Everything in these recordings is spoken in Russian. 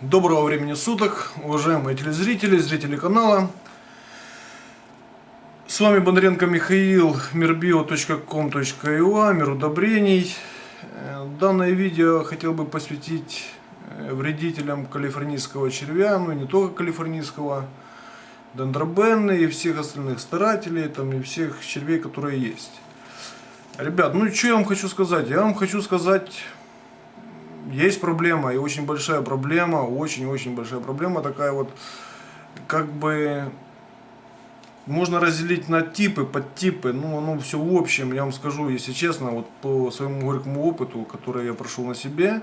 Доброго времени суток, уважаемые телезрители, зрители канала. С вами Бондаренко Михаил, mirbio.com.ua, мир удобрений. Э, Данное видео хотел бы посвятить э, вредителям калифорнийского червя, ну и не только калифорнийского, дендробенны и всех остальных старателей, там и всех червей, которые есть. Ребят, ну что я вам хочу сказать? Я вам хочу сказать есть проблема, и очень большая проблема, очень-очень большая проблема такая вот, как бы, можно разделить на типы, подтипы, ну, оно все в общем, я вам скажу, если честно, вот по своему горькому опыту, который я прошел на себе,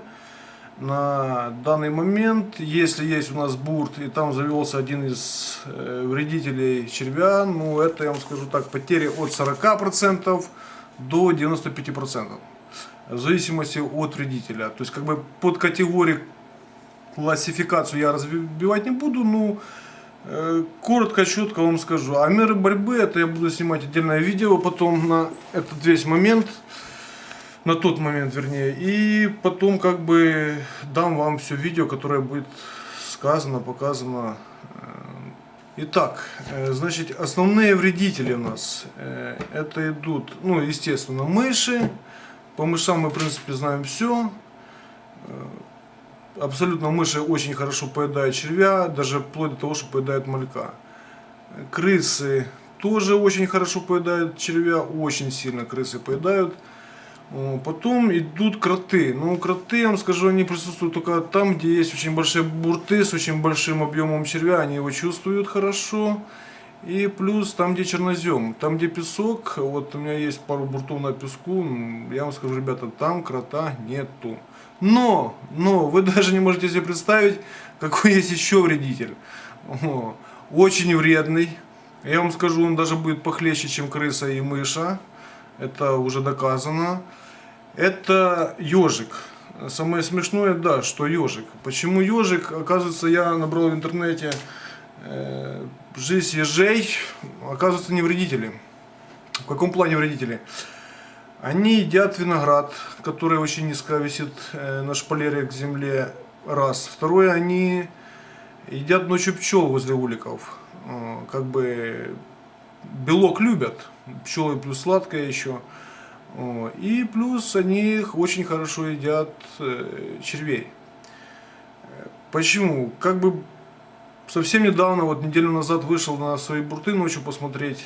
на данный момент, если есть у нас бурт, и там завелся один из э, вредителей червя, ну, это, я вам скажу так, потери от 40% до 95% в зависимости от вредителя. То есть как бы под категорию классификацию я разбивать не буду, но э, коротко, четко вам скажу. А меры борьбы, это я буду снимать отдельное видео потом на этот весь момент, на тот момент вернее. И потом как бы дам вам все видео, которое будет сказано, показано. Итак, э, значит, основные вредители у нас, э, это идут, ну, естественно, мыши, по мышам мы, в принципе, знаем все. Э, абсолютно мыши очень хорошо поедают червя, даже вплоть до того, что поедают малька. Крысы тоже очень хорошо поедают червя, очень сильно крысы поедают. Потом идут кроты. Ну, кроты, я вам скажу, они присутствуют только там, где есть очень большие бурты с очень большим объемом червя. Они его чувствуют хорошо. И плюс там, где чернозем, там, где песок, вот у меня есть пару буртов на песку, я вам скажу, ребята, там крота нету. Но, но, вы даже не можете себе представить, какой есть еще вредитель. Очень вредный. Я вам скажу, он даже будет похлеще, чем крыса и мыша. Это уже доказано. Это ежик. Самое смешное, да, что ежик. Почему ежик? Оказывается, я набрал в интернете жизнь ежей, оказывается, не вредители. В каком плане вредители? Они едят виноград, который очень низко висит э, на шпалере к земле, раз. Второе, они едят ночью пчел возле уликов. Э, как бы белок любят, пчелы плюс сладкое еще. И плюс они очень хорошо едят э, червей. Почему? Как бы совсем недавно, вот неделю назад вышел на свои бурты ночью посмотреть.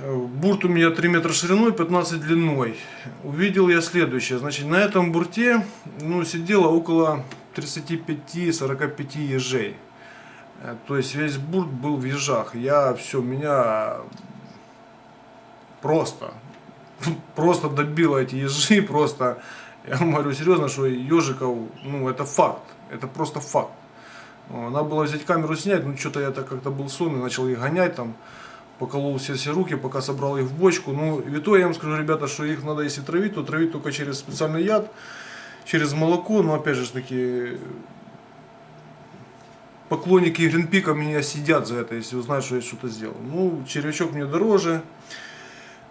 Бурт у меня 3 метра шириной, 15 длиной. Увидел я следующее. Значит, на этом бурте ну, сидело около 35-45 ежей. Э, то есть весь бурт был в ежах. Я все, меня просто, просто добило эти ежи, просто, я говорю серьезно, что ежиков, ну это факт, это просто факт. Надо было взять камеру снять, но что-то я так как-то был сонный, начал их гонять там, поколол все, все руки, пока собрал их в бочку. Ну, и то я вам скажу, ребята, что их надо, если травить, то травить только через специальный яд, через молоко, но опять же таки, поклонники Гринпика меня сидят за это, если узнают, что я что-то сделал. Ну, червячок мне дороже.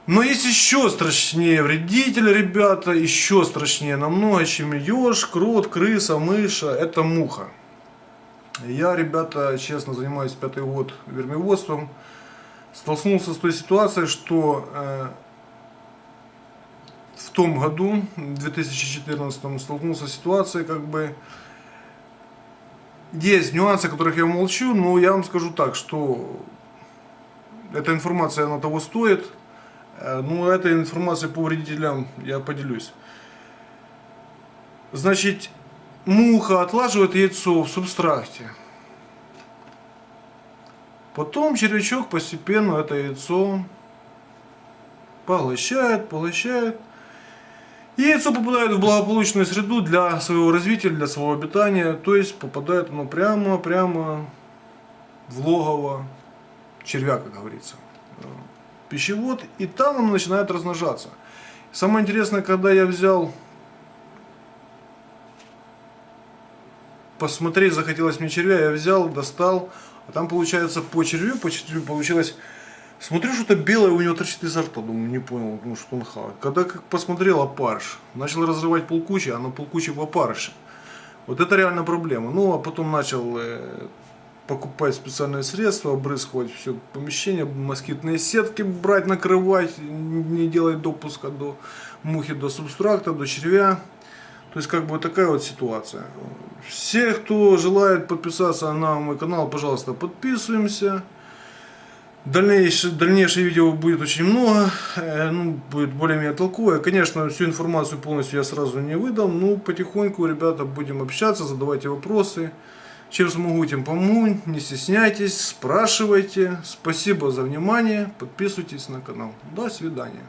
Но есть еще страшнее вредители, ребята, еще страшнее намного, чем еж, крот, крыса, мыша, это муха. Я, ребята, честно занимаюсь пятый год вермеводством. Столкнулся с той ситуацией, что э, в том году, в 2014, столкнулся с ситуацией, как бы, есть нюансы, о которых я молчу, но я вам скажу так, что эта информация, она того стоит. Э, ну, этой информацией по вредителям я поделюсь. Значит, муха отлаживает яйцо в субстракте. Потом червячок постепенно это яйцо поглощает, поглощает. Яйцо попадает в благополучную среду для своего развития, для своего обитания. То есть попадает оно прямо-прямо в логово червя, как говорится. Пищевод. И там оно начинает размножаться. Самое интересное, когда я взял посмотреть захотелось мне червя, я взял, достал, а там получается по червю, по червю получилось, смотрю, что-то белое у него торчит изо рта, думаю, не понял, ну, что он хавает. Когда как посмотрел опарыш, начал разрывать полкучи, а на полкучи в опарыше. Вот это реально проблема. Ну, а потом начал э, покупать специальные средства, обрызгивать все помещение, москитные сетки брать, накрывать, не делать допуска до мухи, до субстракта, до червя. То есть, как бы такая вот ситуация. Все, кто желает подписаться на мой канал, пожалуйста, подписываемся. Дальнейшее, дальнейшее видео будет очень много, э, ну, будет более-менее толковое. Конечно, всю информацию полностью я сразу не выдам, но потихоньку, ребята, будем общаться, задавайте вопросы. Чем смогу, тем помогу, не стесняйтесь, спрашивайте. Спасибо за внимание, подписывайтесь на канал. До свидания.